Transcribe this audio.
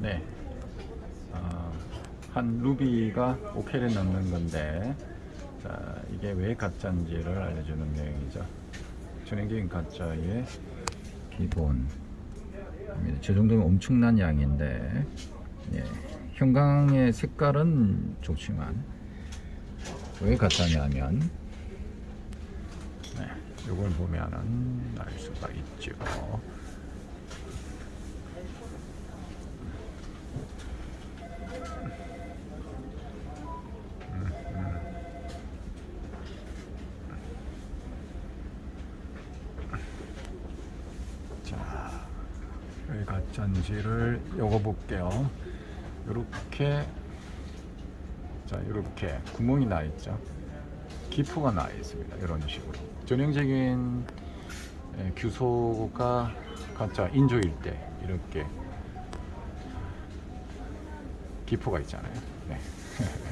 네. 어, 한 루비가 5K를 넣는 건데 자, 이게 왜 가짜인지를 알려주는 내용이죠. 전형적인 가짜의 기본. 저 정도면 엄청난 양인데 예. 형광의 색깔은 좋지만 왜 가짜냐면 네, 이걸 보면은 알 수가 있죠. 왜 가짜인지를 읽어볼게요. 이렇게 자 이렇게 구멍이 나 있죠. 기포가 나 있습니다. 이런 식으로 전형적인 예, 규소가 가짜 인조일 때 이렇게 기포가 있잖아요. 네.